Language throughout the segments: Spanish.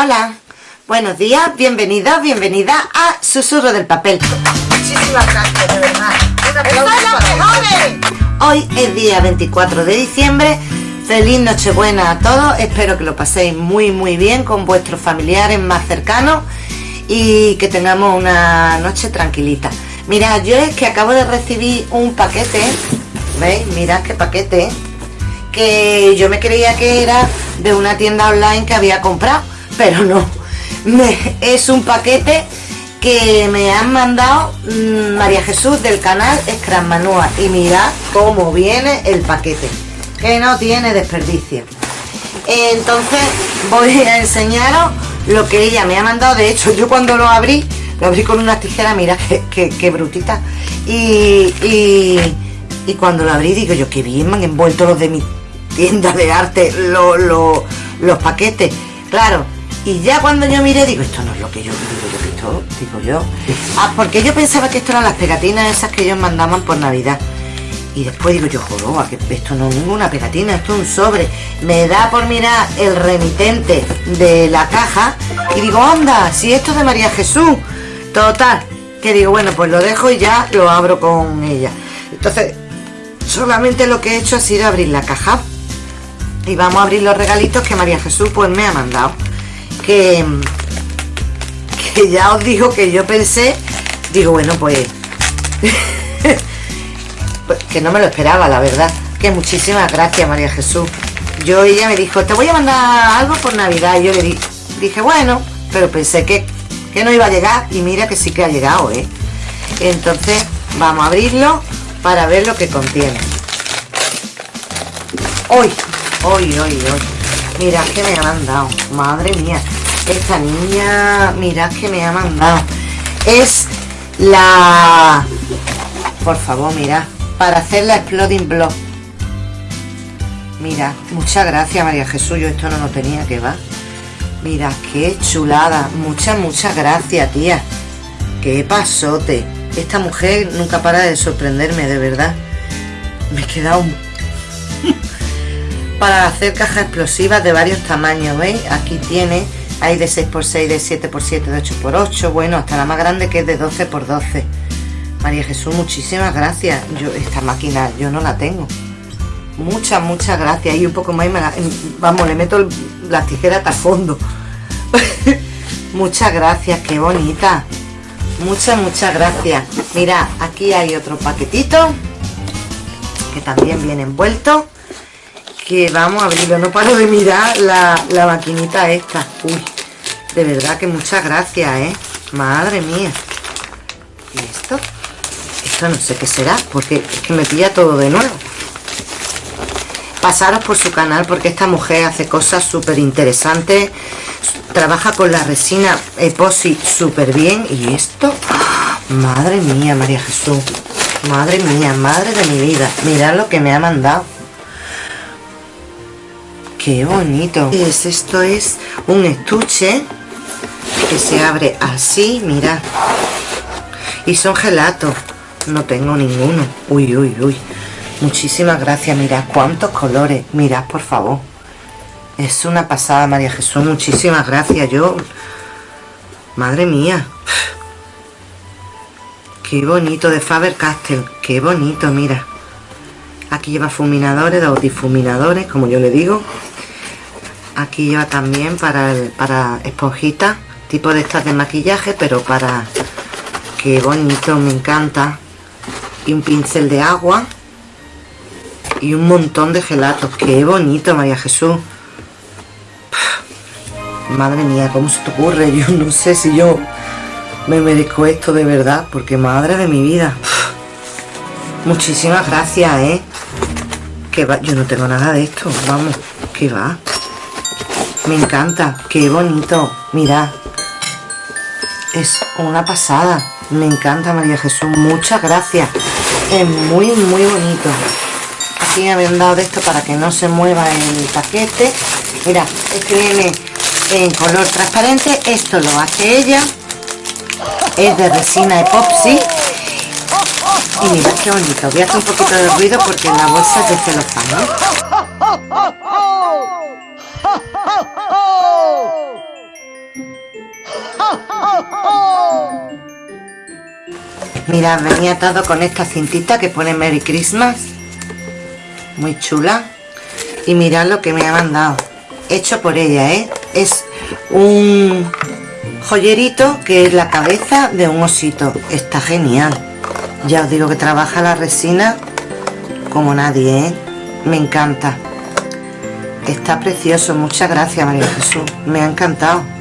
Hola, buenos días, bienvenidos, bienvenida a Susurro del Papel. Muchísimas gracias, de verdad. Aplauso Hoy es día 24 de diciembre. Feliz Nochebuena a todos. Espero que lo paséis muy muy bien con vuestros familiares más cercanos y que tengamos una noche tranquilita. Mira, yo es que acabo de recibir un paquete, ¿veis? Mirad qué paquete, que yo me creía que era de una tienda online que había comprado, pero no. es un paquete que me han mandado mm, María Jesús del canal Scrum Manua y mirad cómo viene el paquete, que no tiene desperdicio. Entonces voy a enseñaros lo que ella me ha mandado. De hecho, yo cuando lo abrí, lo abrí con una tijera, mira qué, brutita. Y, y, cuando lo abrí, digo yo, qué bien me han envuelto los de mi tienda de arte, los paquetes. Claro, y ya cuando yo miré, digo, esto no es lo que yo digo yo, esto, digo yo. Ah, porque yo pensaba que esto eran las pegatinas esas que ellos mandaban por Navidad. Y después digo yo, que esto no es ninguna pegatina, esto es un sobre. Me da por mirar el remitente de la caja y digo, anda, si esto es de María Jesús. Total, que digo, bueno, pues lo dejo y ya lo abro con ella. Entonces, solamente lo que he hecho ha sido abrir la caja. Y vamos a abrir los regalitos que María Jesús pues me ha mandado. Que, que ya os digo que yo pensé, digo, bueno, pues Pues, que no me lo esperaba, la verdad. Que muchísimas gracias, María Jesús. Yo, ella me dijo, te voy a mandar algo por Navidad. Y yo le di, dije, bueno, pero pensé que, que no iba a llegar. Y mira que sí que ha llegado, ¿eh? Entonces, vamos a abrirlo para ver lo que contiene. Hoy, hoy, hoy, hoy. Mirad que me ha mandado. Madre mía. Esta niña, mirad que me ha mandado. Es la... Por favor, mirad para hacer la Exploding Block. Mira, muchas gracias María Jesús, yo esto no lo tenía que va. Mira, qué chulada, muchas, muchas gracias tía. Qué pasote. Esta mujer nunca para de sorprenderme, de verdad. Me he quedado... para hacer cajas explosivas de varios tamaños, ¿veis? Aquí tiene, hay de 6x6, de 7x7, de 8x8, bueno, hasta la más grande que es de 12x12 María Jesús, muchísimas gracias. Yo esta máquina yo no la tengo. Muchas, muchas gracias. Y un poco más, vamos, le meto la tijera hasta el fondo. muchas gracias, qué bonita. Muchas, muchas gracias. Mira, aquí hay otro paquetito que también viene envuelto. Que vamos a abrirlo. No paro de mirar la, la maquinita esta. Uy, de verdad que muchas gracias, ¿eh? Madre mía. ¿Y esto? no sé qué será, porque es que me pilla todo de nuevo. Pasaros por su canal porque esta mujer hace cosas súper interesantes. Trabaja con la resina epoxi súper bien. Y esto, madre mía, María Jesús. Madre mía, madre de mi vida. Mirad lo que me ha mandado. Qué bonito. Es, esto es un estuche que se abre así, mirad. Y son gelatos no tengo ninguno. Uy, uy, uy. Muchísimas gracias. Mirad cuántos colores. Mirad, por favor. Es una pasada, María Jesús. Muchísimas gracias. Yo... Madre mía. Qué bonito de Faber-Castell. Qué bonito, mira. Aquí lleva fuminadores, dos difuminadores, como yo le digo. Aquí lleva también para, para esponjitas, tipo de estas de maquillaje, pero para... Qué bonito, me encanta y un pincel de agua y un montón de gelatos. ¡Qué bonito, María Jesús! Madre mía, ¿cómo se te ocurre? Yo no sé si yo me merezco esto de verdad, porque madre de mi vida. Muchísimas gracias, ¿eh? Que va, yo no tengo nada de esto, vamos, que va. Me encanta, qué bonito, mira. Es una pasada. Me encanta María Jesús, muchas gracias. Es muy, muy bonito. Aquí me habían dado de esto para que no se mueva el paquete. Mira, este viene en color transparente. Esto lo hace ella. Es de resina epoxi. Y mira qué bonito. Voy a hacer un poquito de ruido porque la bolsa es de celofán, Mirad, venía atado con esta cintita que pone Merry Christmas. Muy chula. Y mirad lo que me ha mandado. Hecho por ella, ¿eh? Es un joyerito que es la cabeza de un osito. Está genial. Ya os digo que trabaja la resina como nadie, ¿eh? Me encanta. Está precioso. Muchas gracias, María Jesús. Me ha encantado.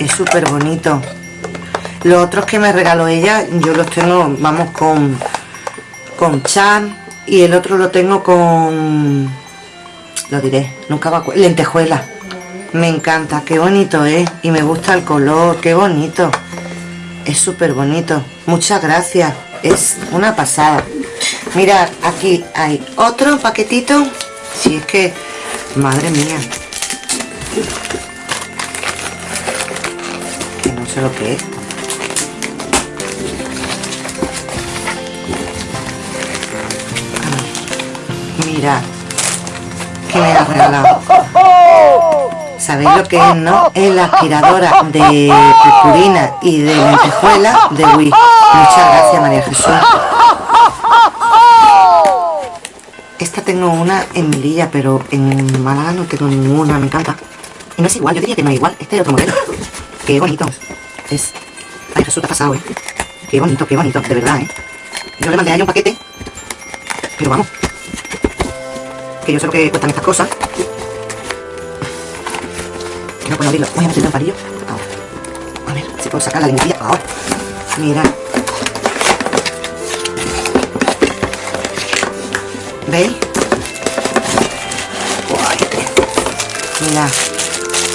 Es súper bonito. Los otros que me regaló ella, yo los tengo, vamos, con con chan y el otro lo tengo con lo diré, nunca va lentejuela. Me encanta, qué bonito es y me gusta el color, qué bonito. Es súper bonito. Muchas gracias. Es una pasada. Mirad, aquí hay otro paquetito. Si es que, madre mía. Lo que es. Mirad, que me ha regalado. ¿Sabéis lo que es, no? Es la aspiradora de purpurina y de lentejuela de Wii. Muchas gracias, María Jesús. Esta tengo una en Melilla, pero en Málaga no tengo ninguna, me encanta. Y no es igual, yo diría que no es igual. Este es otro modelo. Qué bonito. Es... Ay, Jesús, te ha pasado, ¿eh? Qué bonito, qué bonito, de verdad, ¿eh? Yo le mandé a ella un paquete, pero vamos, que yo sé lo que cuestan estas cosas. No puedo abrirlo. Voy a meterlo en palillo. Ahora. A ver si puedo sacar la lengüilla. Ahora. Mira. ¿Veis? Mira.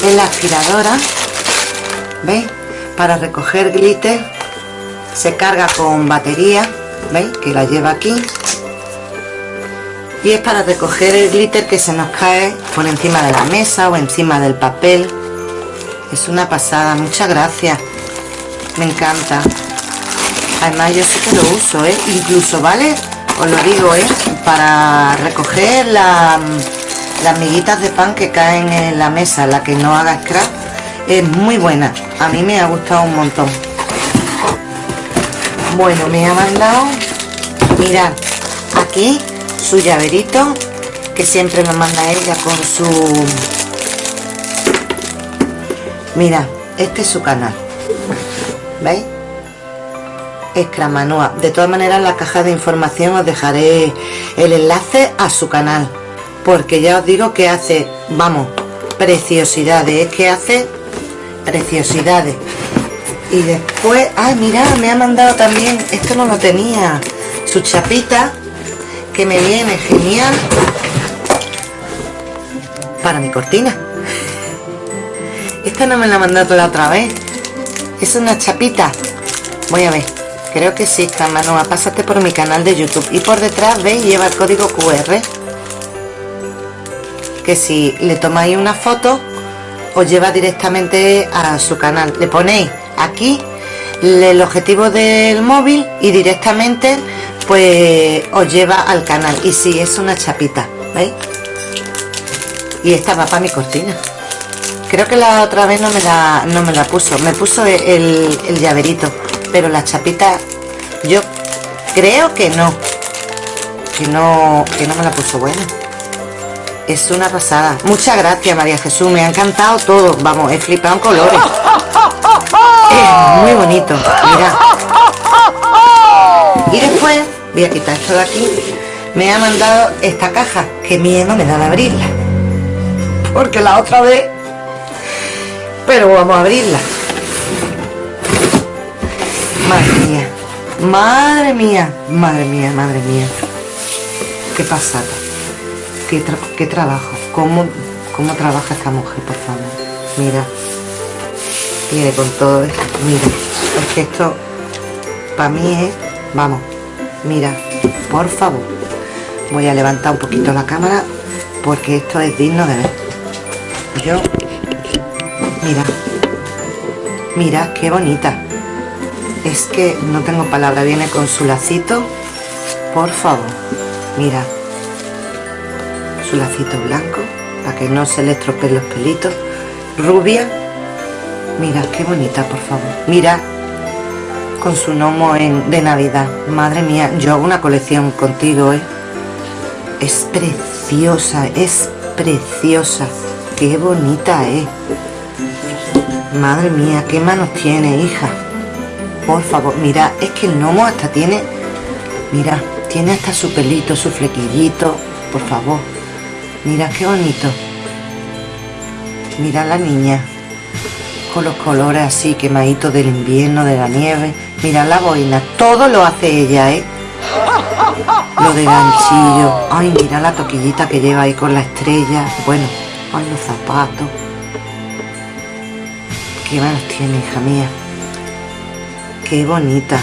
Es la aspiradora. ¿Veis? Para recoger glitter. Se carga con batería. ¿Veis? Que la lleva aquí y es para recoger el glitter que se nos cae por encima de la mesa o encima del papel es una pasada muchas gracias me encanta además yo sí que lo uso ¿eh? incluso vale os lo digo ¿eh? para recoger las miguitas de pan que caen en la mesa la que no haga scrap es muy buena a mí me ha gustado un montón bueno me ha mandado mirad aquí su llaverito que siempre me manda ella con su mira este es su canal ¿veis? Escramanúa de todas maneras en la caja de información os dejaré el enlace a su canal porque ya os digo que hace vamos preciosidades es que hace preciosidades. Y después ay mira me ha mandado también esto no lo tenía su chapita que me viene genial para mi cortina. Esta no me la mandado la otra vez. Es una chapita. Voy a ver. Creo que sí Manuela pásate por mi canal de youtube. Y por detrás veis lleva el código qr que si le tomáis una foto os lleva directamente a su canal. Le ponéis aquí el objetivo del móvil y directamente pues os lleva al canal. Y si es una chapita ¿veis? y esta va para mi cortina. Creo que la otra vez no me la, no me la puso. Me puso el, el llaverito pero la chapita yo creo que no. Que no que no me la puso buena es una pasada. Muchas gracias María Jesús. Me ha encantado todo. Vamos he flipado en colores. Es muy bonito. Mira. Y después voy a quitar esto de aquí. Me ha mandado esta caja. Que miedo me da de abrirla. Porque la otra vez pero vamos a abrirla. Madre mía. Madre mía. Madre mía madre mía. Qué pasada qué, trabajo cómo, cómo trabaja esta mujer por favor mira. Viene con todo esto mira. Es que esto para mí es vamos mira por favor. Voy a levantar un poquito la cámara porque esto es digno de ver. Yo mira. Mira qué bonita. Es que no tengo palabra viene con su lacito. Por favor mira su lacito blanco para que no se le estropeen los pelitos rubia Mira, qué bonita, por favor. Mira, con su gnomo en, de Navidad. Madre mía, yo hago una colección contigo, ¿eh? Es preciosa, es preciosa. Qué bonita, ¿eh? Madre mía, qué manos tiene, hija. Por favor, mira, es que el gnomo hasta tiene... Mira, tiene hasta su pelito, su flequillito. Por favor. Mira qué bonito. Mira la niña. Con los colores así quemaditos del invierno, de la nieve. Mira la boina. Todo lo hace ella, ¿eh? Lo de ganchillo. Ay, mira la toquillita que lleva ahí con la estrella. Bueno, ay, los zapatos. Qué manos tiene, hija mía. Qué bonita.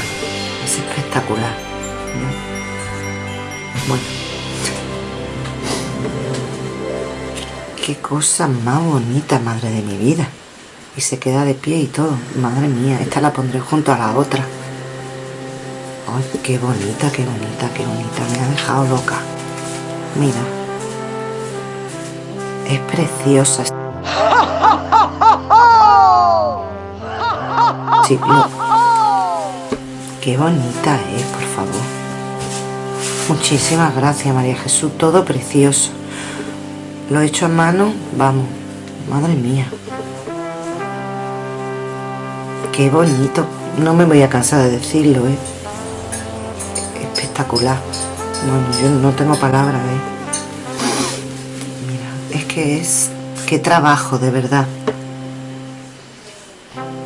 Es espectacular. Bueno. Qué cosa más bonita, madre de mi vida. Y se queda de pie y todo. Madre mía, esta la pondré junto a la otra. Ay, qué bonita, qué bonita, qué bonita. Me ha dejado loca. Mira. Es preciosa. Sí, Qué bonita es, por favor. Muchísimas gracias, María Jesús. Todo precioso. Lo he hecho a mano, vamos. Madre mía. Qué bonito. No me voy a cansar de decirlo, ¿eh? Espectacular. Bueno, yo no tengo palabras, ¿eh? Mira, es que es... Qué trabajo, de verdad.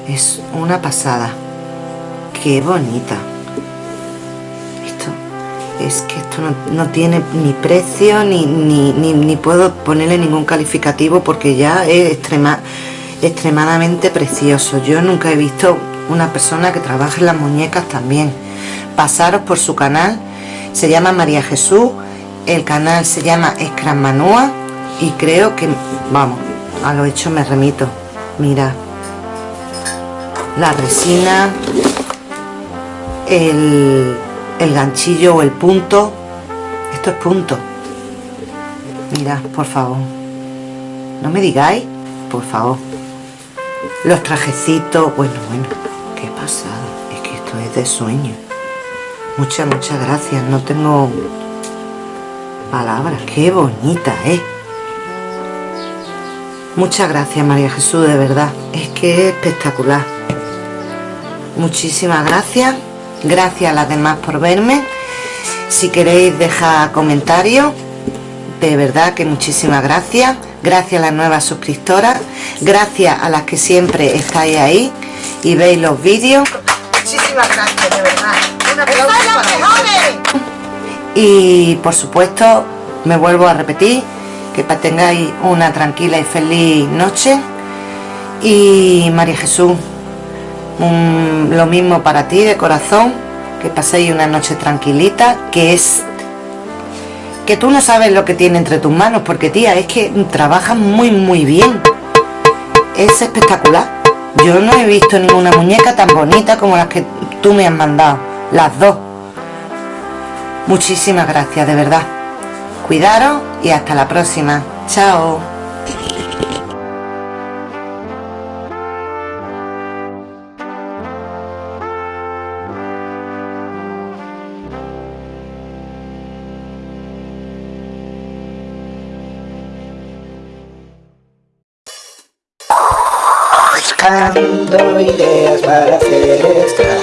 Es una pasada. Qué bonita. Es que esto no, tiene ni precio ni, ni, puedo ponerle ningún calificativo porque ya es extrema, extremadamente precioso. Yo nunca he visto una persona que trabaje las muñecas también. Pasaros por su canal. Se llama María Jesús. El canal se llama Scrum Manua. Y creo que, vamos, a lo hecho me remito. Mira, la resina, el, el ganchillo o el punto. Esto es punto. Mira, por favor. No me digáis, por favor. Los trajecitos, bueno, bueno, qué pasada. Es que esto es de sueño. Muchas, muchas gracias. No tengo palabras. Qué bonita, ¿eh? Muchas gracias, María Jesús, de verdad. Es que es espectacular muchísimas gracias gracias a las demás por verme. Si queréis dejar comentarios de verdad que muchísimas gracias. Gracias a las nuevas suscriptoras. Gracias a las que siempre estáis ahí y veis los vídeos. Muchísimas gracias de verdad. Y por supuesto me vuelvo a repetir que tengáis una tranquila y feliz noche. Y María Jesús lo mismo para ti de corazón que paséis una noche tranquilita que es que tú no sabes lo que tiene entre tus manos porque tía es que trabajas muy muy bien. Es espectacular. Yo no he visto ninguna muñeca tan bonita como las que tú me has mandado las dos. Muchísimas gracias de verdad. Cuidaros y hasta la próxima. Chao buscando ideas para hacer extra.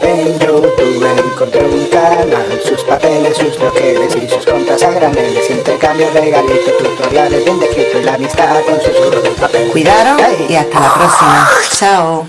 En YouTube encontré un canal Sus papeles, sus troqueles y sus compras a graneles Intercambio, regalitos, tutoriales bien descrito Y la amistad con sus de papel. Cuidado y hasta la próxima. Chao